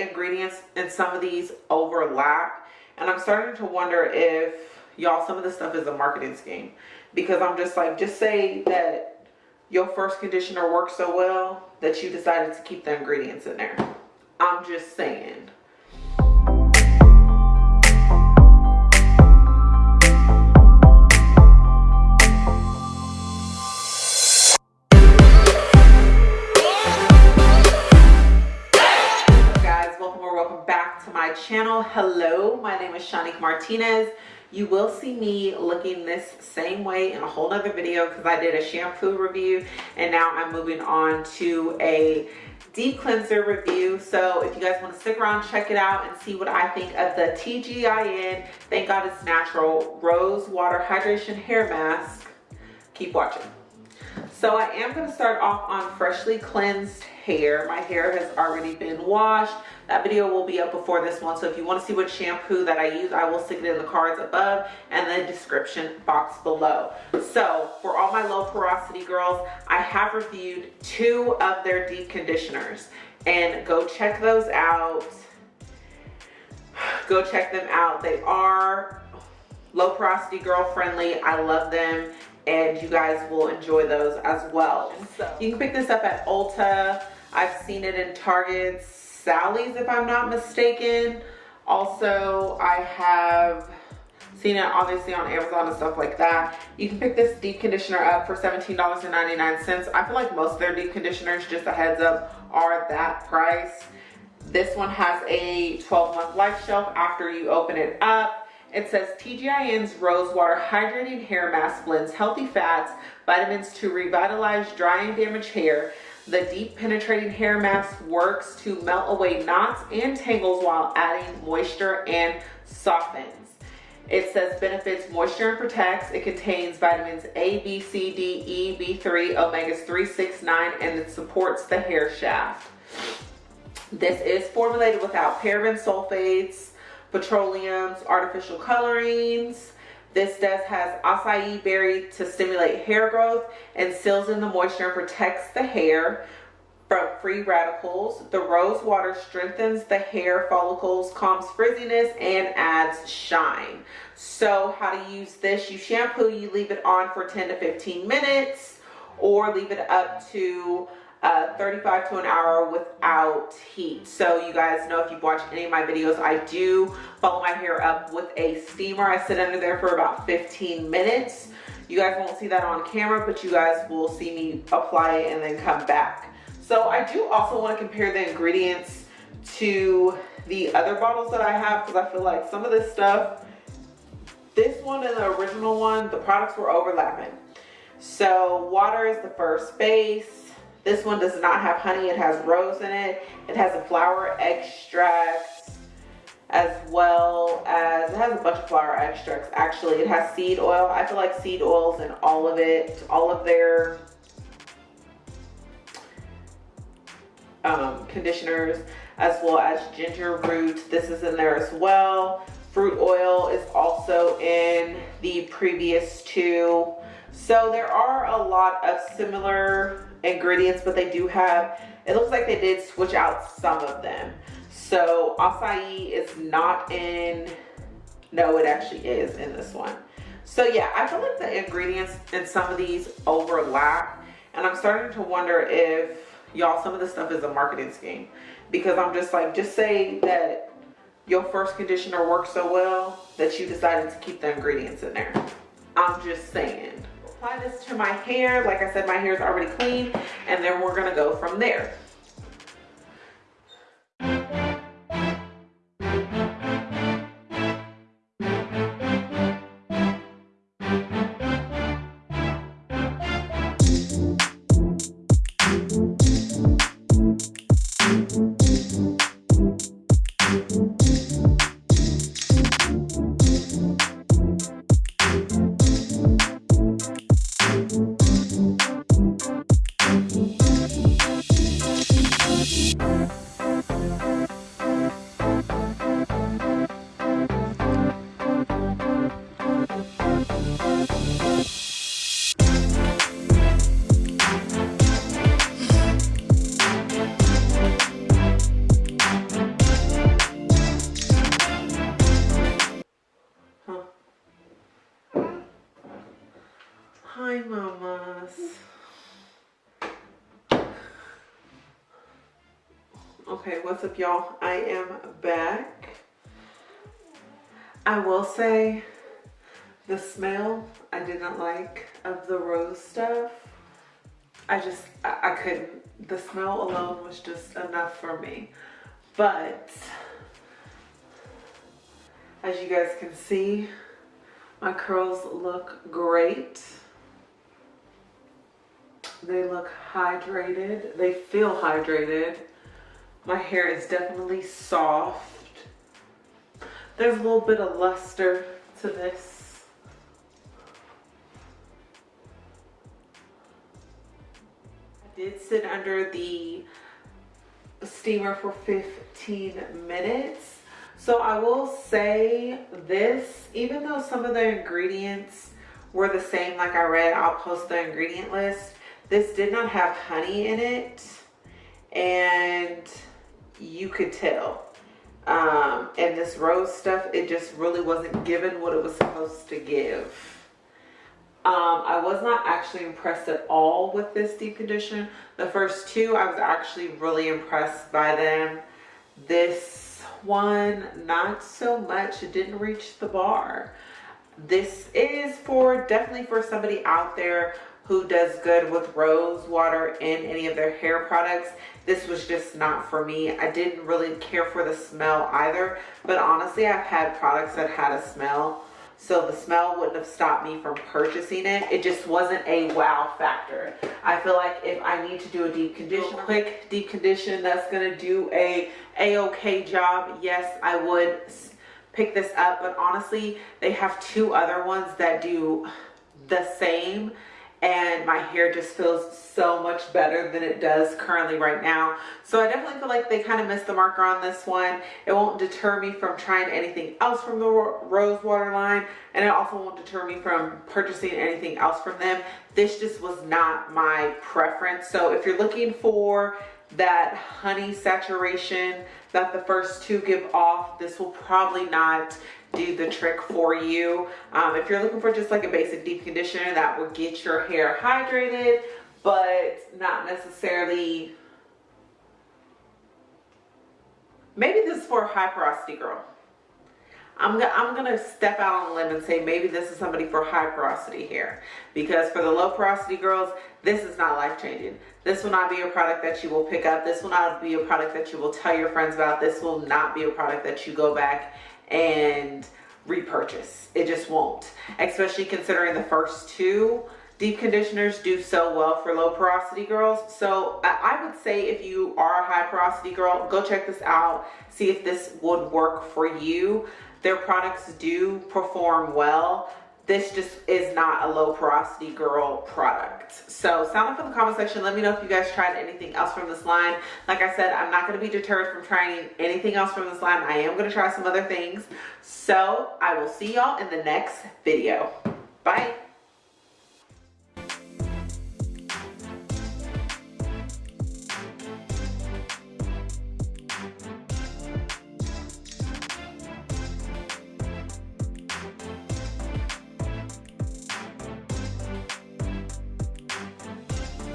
ingredients in some of these overlap. And I'm starting to wonder if, y'all, some of this stuff is a marketing scheme. Because I'm just like, just say that your first conditioner works so well that you decided to keep the ingredients in there. I'm just saying. My name is Shanique Martinez. You will see me looking this same way in a whole other video because I did a shampoo review and now I'm moving on to a deep cleanser review. So if you guys want to stick around check it out and see what I think of the TGIN thank god it's natural. Rose water hydration hair mask. Keep watching so I am going to start off on freshly cleansed hair. My hair has already been washed. That video will be up before this one. So if you want to see what shampoo that i use i will stick it in the cards above and the description box below. So for all my low porosity girls i have reviewed two of their deep conditioners. And go check those out. Go check them out. They are low porosity girl friendly. I love them and you guys will enjoy those as well so you can pick this up at ulta i've seen it in Target, Sally's if I'm not mistaken. Also, I have seen it obviously on Amazon and stuff like that. You can pick this deep conditioner up for $17.99. I feel like most of their deep conditioners, just a heads up, are that price. This one has a 12 month life shelf after you open it up. It says TGIN's Rose Water Hydrating Hair Mask blends healthy fats, vitamins to revitalize dry and damaged hair, the deep penetrating hair mask works to melt away knots and tangles while adding moisture and softens. It says benefits moisture and protects. It contains vitamins A, B, C, D, E, B3, omegas 3, 6, 9, and it supports the hair shaft. This is formulated without paraben sulfates, petroleums, artificial colorings, this does has acai berry to stimulate hair growth and seals in the moisture and protects the hair from free radicals. The rose water strengthens the hair follicles, calms frizziness, and adds shine. So how to use this, you shampoo, you leave it on for 10 to 15 minutes or leave it up to uh, 35 to an hour without heat. So you guys know if you've watched any of my videos, I do follow my hair up with a steamer. I sit under there for about 15 minutes. You guys won't see that on camera, but you guys will see me apply it and then come back. So I do also want to compare the ingredients to the other bottles that I have because I feel like some of this stuff, this one and the original one, the products were overlapping. So water is the first base this one does not have honey. It has rose in it. It has a flower extract as well as, it has a bunch of flower extracts actually. It has seed oil. I feel like seed oils in all of it, all of their um, conditioners as well as ginger root. This is in there as well. Fruit oil is also in the previous two. So there are a lot of similar ingredients, but they do have, it looks like they did switch out some of them. So acai is not in, no, it actually is in this one. So yeah, I feel like the ingredients in some of these overlap. And I'm starting to wonder if, y'all, some of this stuff is a marketing scheme. Because I'm just like, just say that your first conditioner worked so well that you decided to keep the ingredients in there. I'm just saying apply this to my hair. Like I said, my hair is already clean and then we're gonna go from there. Okay, what's up y'all? I am back. I will say the smell I did not like of the rose stuff. I just, I, I couldn't. The smell alone was just enough for me. But as you guys can see, my curls look great. They look hydrated. They feel hydrated. My hair is definitely soft. There's a little bit of luster to this. I did sit under the steamer for 15 minutes. So I will say this, even though some of the ingredients were the same like I read, I'll post the ingredient list. This did not have honey in it and you could tell. Um, and this rose stuff, it just really wasn't given what it was supposed to give. Um, I was not actually impressed at all with this deep condition. The first two, I was actually really impressed by them. This one, not so much. It didn't reach the bar. This is for definitely for somebody out there who does good with rose water in any of their hair products. This was just not for me. I didn't really care for the smell either, but honestly, I've had products that had a smell so the smell wouldn't have stopped me from purchasing it. It just wasn't a wow factor. I feel like if I need to do a deep condition, quick deep condition that's gonna do a a-okay job, yes, I would pick this up. But honestly, they have two other ones that do the same and my hair just feels so much better than it does currently right now. So I definitely feel like they kind of missed the marker on this one. It won't deter me from trying anything else from the Rose Water line and it also won't deter me from purchasing anything else from them. This just was not my preference. So if you're looking for that honey saturation that the first two give off, this will probably not do the trick for you. Um, if you're looking for just like a basic deep conditioner that will get your hair hydrated, but not necessarily, maybe this is for a high porosity girl. I'm, I'm gonna step out on a limb and say maybe this is somebody for high porosity hair because for the low porosity girls this is not life changing this will not be a product that you will pick up this will not be a product that you will tell your friends about this will not be a product that you go back and repurchase. It just won't, especially considering the first two deep conditioners do so well for low porosity girls. So I would say if you are a high porosity girl, go check this out. See if this would work for you. Their products do perform well this just is not a low porosity girl product. So sound off in the comment section. Let me know if you guys tried anything else from this line. Like i said i'm not going to be deterred from trying anything else from this line. I am going to try some other things. So i will see y'all in the next video. Bye